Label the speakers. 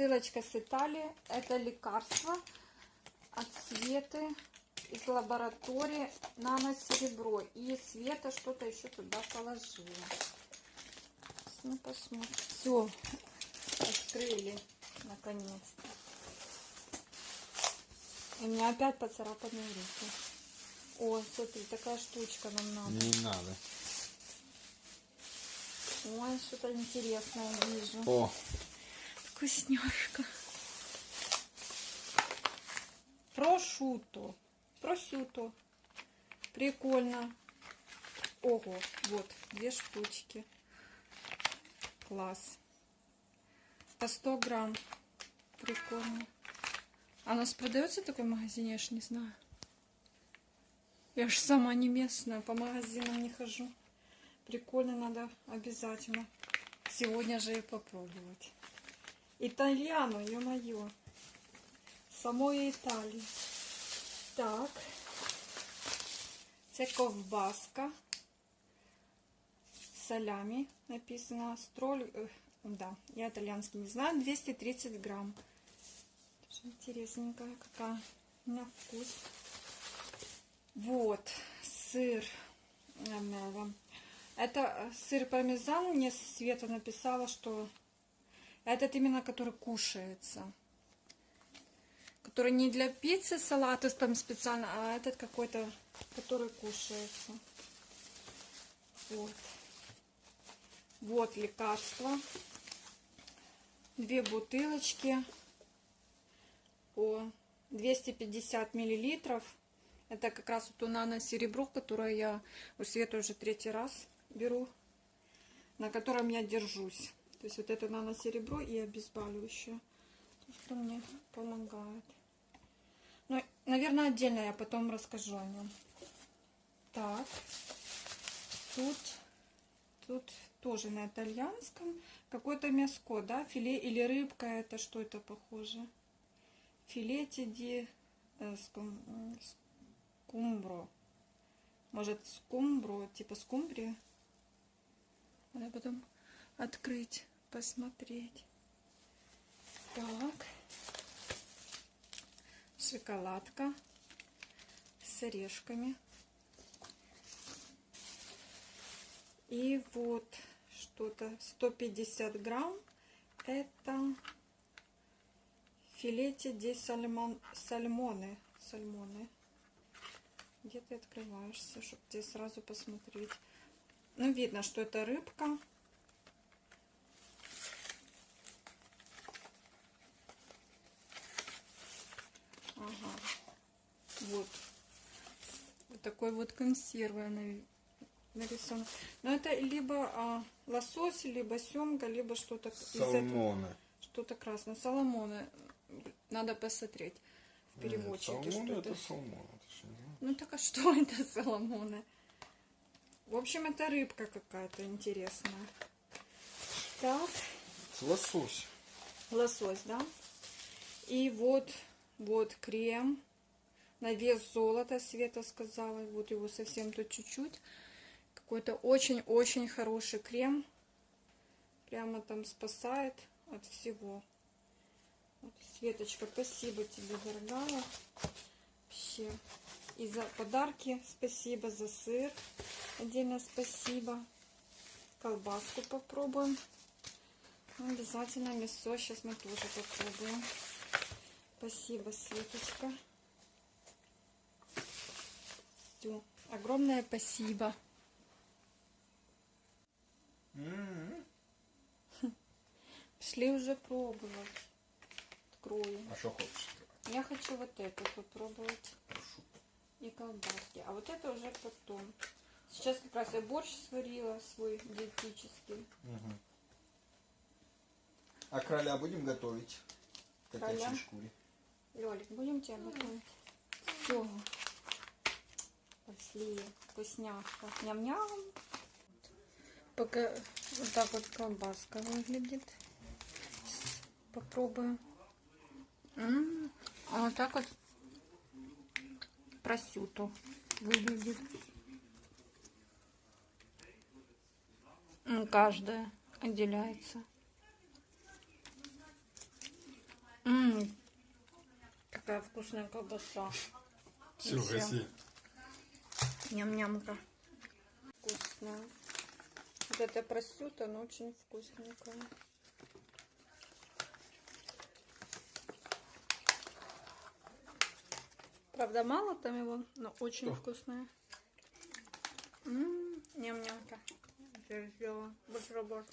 Speaker 1: Посылочка с Италии. Это лекарство от Светы из лаборатории нано-серебро. И Света что-то еще туда положила. Ну, посмотрим. Все, открыли наконец-то. И у меня опять поцарапанные руки. О, смотри, такая штучка нам надо.
Speaker 2: Не надо.
Speaker 1: Ой, что-то интересное вижу.
Speaker 2: О,
Speaker 1: Вкусняшка. Прошуто. Просюто. Прикольно. Ого, вот, две штучки. Класс. По 100 грамм. Прикольно. А у нас продается такой в магазине, я ж не знаю. Я ж сама не местная, по магазинам не хожу. Прикольно, надо обязательно сегодня же и попробовать. Итальяно, ё-моё. Самої Італії. Так. Це ковбаска. Салями написано. Строль. э, Да, я итальянский не знаю. 230 грамм. Тоже интересненькая какая. На вкус. Вот. Сыр. Ам, Это э, сыр пармезан. Мне Света написала, что этот именно, который кушается. Который не для пиццы, салата там специально, а этот какой-то, который кушается. Вот. Вот лекарство. Две бутылочки по 250 миллилитров. Это как раз вот у нано серебро, которое я у Светы уже третий раз беру, на котором я держусь. То есть вот это нано серебро и обезболивающее. То, что мне помогает. Ну, наверное, отдельно я потом расскажу о нем. Так. Тут, тут тоже на итальянском. Какое-то мяско, да? Филе или рыбка. Это что это похоже? Филете ди э, скум- скумбро. Может, скумбро, типа скумбрия? Надо потом открыть, посмотреть. Так. Шоколадка с орешками. И вот что-то 150 грамм. Это филете де сальмон, сальмоны. Сальмоны. Где ты открываешься, чтобы тебе сразу посмотреть. Ну, видно, что это рыбка. Ага. Вот. Вот такой вот консервы на- нарисован. Но это либо а, лосось, либо семга, либо что-то
Speaker 2: салмоны.
Speaker 1: Что-то красное. Соломоны. Надо посмотреть в переводчике,
Speaker 2: Нет, салмоны
Speaker 1: это.
Speaker 2: это салмон. это ж не знаю.
Speaker 1: Ну так а что это соломоны? В общем, это рыбка какая-то интересная. Так,
Speaker 2: Лосось.
Speaker 1: лосось, да? И вот, вот крем на вес золота, Света сказала. Вот его совсем тут чуть-чуть. Какой-то очень-очень хороший крем. Прямо там спасает от всего. Вот, Светочка, спасибо тебе, дорогая. Вообще. И за подарки спасибо, за сыр. Отдельно спасибо. Колбаску попробуем. Обязательно мясо. Сейчас мы тоже попробуем. Спасибо, Светочка. Всё. Огромное спасибо.
Speaker 2: М-м.
Speaker 1: Пошли уже пробовать. Открою.
Speaker 2: А что хочешь?
Speaker 1: Я хочу вот эту попробовать.
Speaker 2: Прошу.
Speaker 1: И колбаски. А вот это уже потом. Сейчас как раз я борщ сварила свой диетический.
Speaker 2: Мгм. А короля будем готовить?
Speaker 1: Короля?
Speaker 2: Котячей шкуре.
Speaker 1: Лёлик, будем тебя готовить? Все. Пошли. Вкусняшка. Ням-ням. Пока вот так вот колбаска выглядит. Сейчас Попробую. М, А вот так вот просюту выглядит. М, Каждая отделяется. Какая вкусная колбаса.
Speaker 3: Все, гаси.
Speaker 1: Ням-нямка. Вкусная. Вот это просюта, но очень вкусненькая. Правда, мало там его, но очень
Speaker 3: Что?
Speaker 1: вкусная. М, Ням-нямка. Я сделала бутерброд.